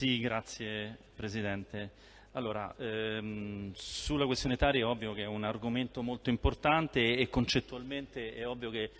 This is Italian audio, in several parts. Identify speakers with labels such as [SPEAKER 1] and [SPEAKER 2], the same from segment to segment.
[SPEAKER 1] Sì, grazie Presidente. Allora, ehm, sulla questione Tari è ovvio che è un argomento molto importante e concettualmente è ovvio che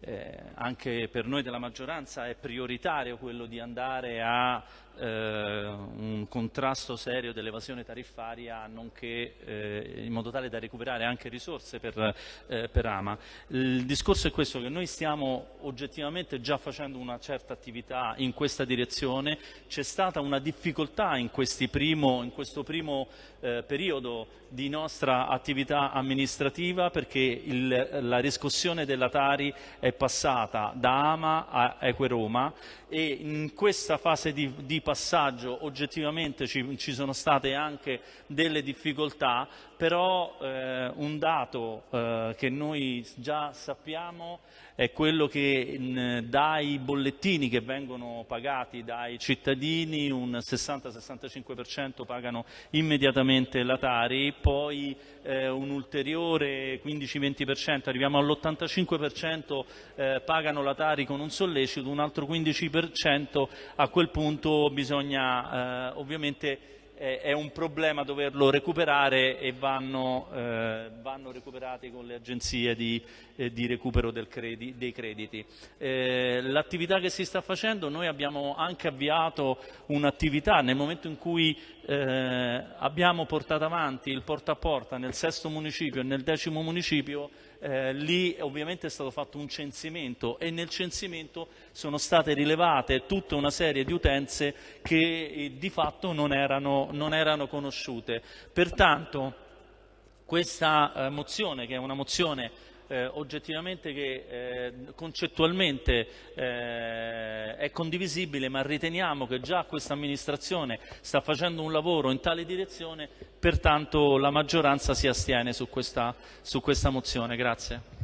[SPEAKER 1] eh, anche per noi della maggioranza è prioritario quello di andare a eh, un contrasto serio dell'evasione tariffaria nonché eh, in modo tale da recuperare anche risorse per, eh, per, Ama. Il discorso è questo che noi stiamo oggettivamente già facendo una certa attività in questa direzione, c'è stata una difficoltà in, primo, in questo primo eh, periodo di nostra attività amministrativa perché il, la riscossione della Tari è passata da Ama a Equeroma e in questa fase di, di passaggio oggettivamente ci, ci, sono state anche delle difficoltà, però eh, un dato eh, che noi già sappiamo è quello che in, dai bollettini che vengono pagati dai cittadini un 60-65% pagano immediatamente la Tari, poi eh, un ulteriore 15-20%, arriviamo all'85% eh, pagano la Tari con un sollecito, un altro 15% a quel punto bisogna eh, ovviamente è un problema doverlo recuperare e vanno, eh, vanno recuperati con le agenzie di, eh, di recupero credi, dei crediti. Eh, l'attività che si sta facendo, noi abbiamo anche avviato un'attività nel momento in cui eh, abbiamo portato avanti il porta a porta nel sesto municipio e nel decimo municipio, eh, lì ovviamente è stato fatto un censimento e nel censimento sono state rilevate tutta una serie di utenze che eh, di fatto non erano, non erano conosciute. Pertanto questa eh, mozione, che è una mozione eh, oggettivamente che eh, concettualmente eh, è condivisibile, ma riteniamo che già questa amministrazione sta facendo un lavoro in tale direzione, pertanto la maggioranza si astiene su questa, su questa mozione. Grazie.